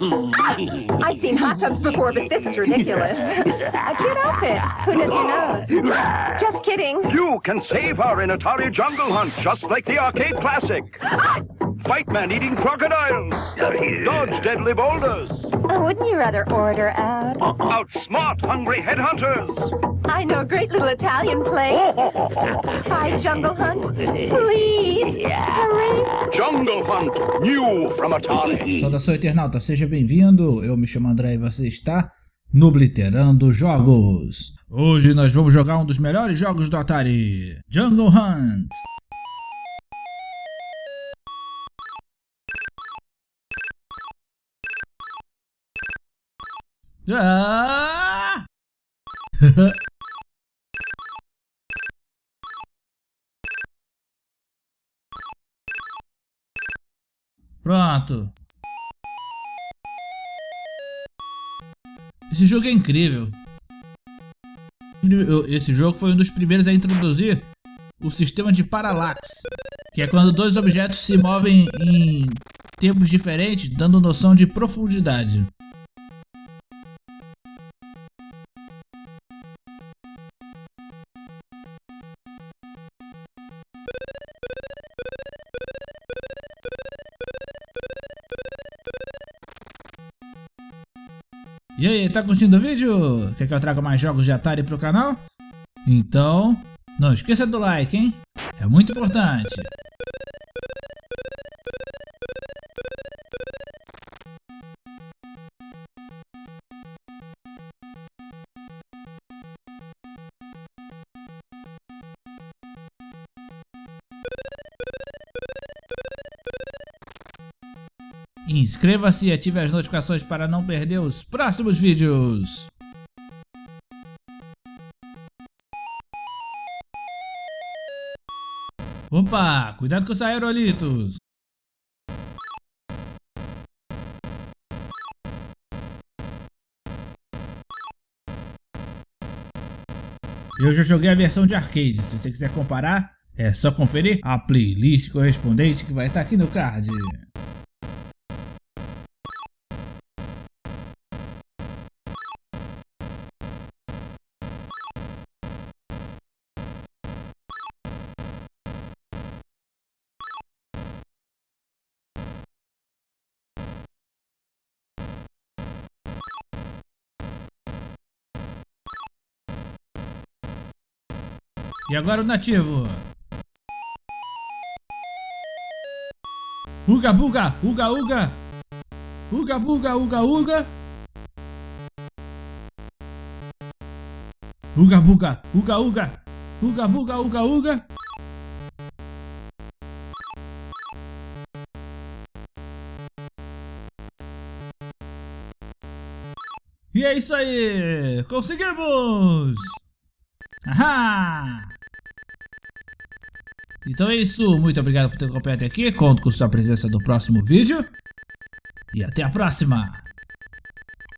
I've seen hot tubs before, but this is ridiculous. A cute outfit. Who does your nose? Just kidding. You can save her in Atari Jungle Hunt, just like the arcade classic. Fight man-eating crocodiles. Dodge deadly boulders. Oh, wouldn't you rather order out? Uh-uh. Outsmart hungry headhunters. I know a great little Italian place. Hi, Jungle Hunt. Please, hurry. Jungle Hunt, new from Atari. Saudação internauta, seja bem-vindo. Eu me chamo André e você está no Obliterando Jogos. Hoje nós vamos jogar um dos melhores jogos do Atari, Jungle Hunt. Ah! Pronto. Esse jogo é incrível. Esse jogo foi um dos primeiros a introduzir o sistema de parallax, que é quando dois objetos se movem em tempos diferentes, dando noção de profundidade. E aí, tá curtindo o vídeo? Quer que eu traga mais jogos de Atari pro canal? Então, não esqueça do like, hein? É muito importante. Inscreva-se e ative as notificações para não perder os próximos vídeos. Opa, cuidado com os aerolitos. Eu já joguei a versão de arcade, se você quiser comparar, é só conferir a playlist correspondente que vai estar aqui no card. E agora o nativo. Uga buga, uga uga. Uga buga, uga uga. Uga buga, uga uga. Uga buga, uga uga. E é isso aí! Conseguimos! Ahá! Então é isso, muito obrigado por ter acompanhado aqui, conto com sua presença no próximo vídeo. E até a próxima!